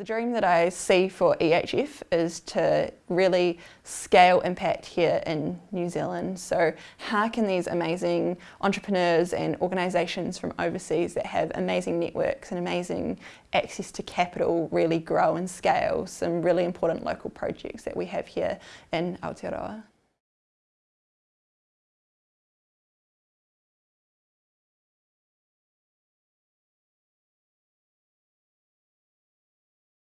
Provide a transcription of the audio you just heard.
The dream that I see for EHF is to really scale impact here in New Zealand. So how can these amazing entrepreneurs and organisations from overseas that have amazing networks and amazing access to capital really grow and scale some really important local projects that we have here in Aotearoa.